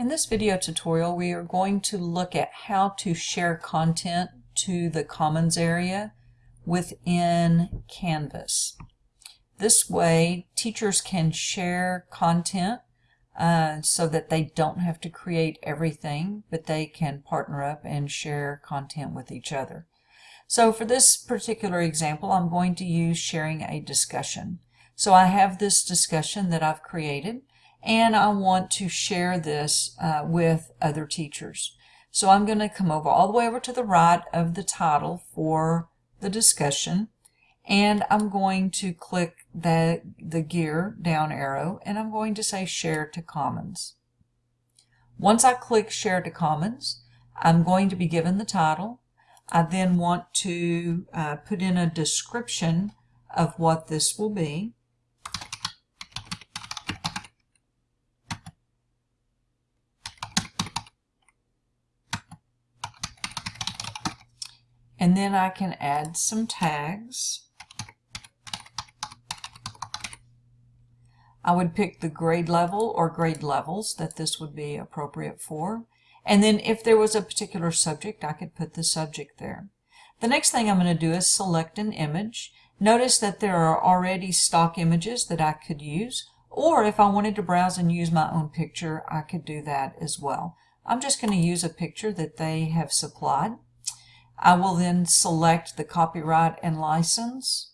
In this video tutorial, we are going to look at how to share content to the Commons area within Canvas. This way, teachers can share content uh, so that they don't have to create everything, but they can partner up and share content with each other. So for this particular example, I'm going to use sharing a discussion. So I have this discussion that I've created and I want to share this uh, with other teachers. So I'm going to come over all the way over to the right of the title for the discussion and I'm going to click the, the gear down arrow and I'm going to say share to commons. Once I click share to commons I'm going to be given the title. I then want to uh, put in a description of what this will be. And then I can add some tags. I would pick the grade level or grade levels that this would be appropriate for. And then if there was a particular subject, I could put the subject there. The next thing I'm going to do is select an image. Notice that there are already stock images that I could use, or if I wanted to browse and use my own picture, I could do that as well. I'm just going to use a picture that they have supplied. I will then select the copyright and license,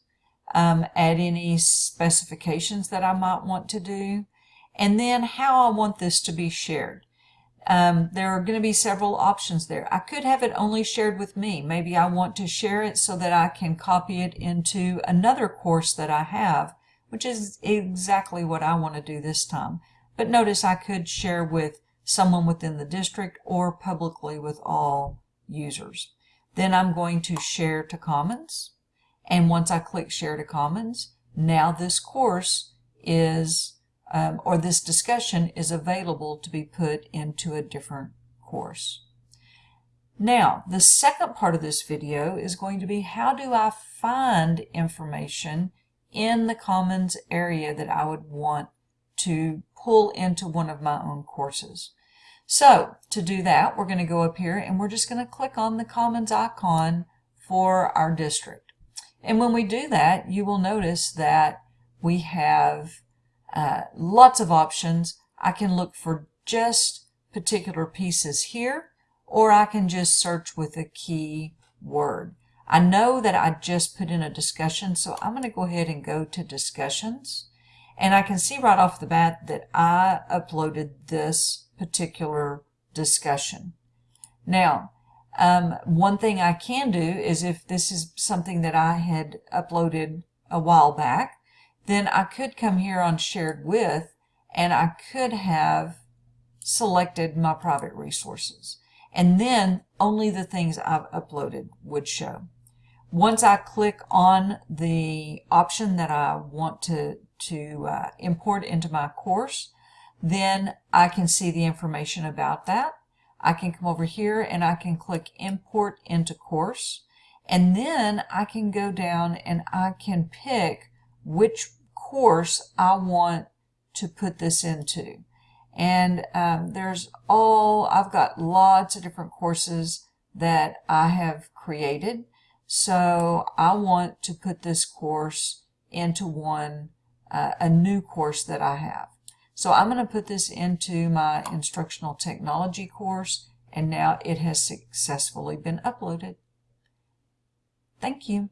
um, add any specifications that I might want to do, and then how I want this to be shared. Um, there are going to be several options there. I could have it only shared with me. Maybe I want to share it so that I can copy it into another course that I have, which is exactly what I want to do this time. But notice I could share with someone within the district or publicly with all users. Then I'm going to share to Commons. And once I click share to Commons, now this course is, um, or this discussion is available to be put into a different course. Now, the second part of this video is going to be how do I find information in the Commons area that I would want to pull into one of my own courses. So to do that, we're going to go up here and we're just going to click on the Commons icon for our district. And when we do that, you will notice that we have uh, lots of options. I can look for just particular pieces here, or I can just search with a key word. I know that I just put in a discussion, so I'm going to go ahead and go to discussions. And I can see right off the bat that I uploaded this particular discussion. Now, um, one thing I can do is if this is something that I had uploaded a while back, then I could come here on shared with and I could have selected my private resources. And then only the things I've uploaded would show. Once I click on the option that I want to, to uh, import into my course, then I can see the information about that. I can come over here and I can click import into course and then I can go down and I can pick which course I want to put this into and um, there's all I've got lots of different courses that I have created so I want to put this course into one uh, a new course that I have so I'm going to put this into my instructional technology course and now it has successfully been uploaded. Thank you.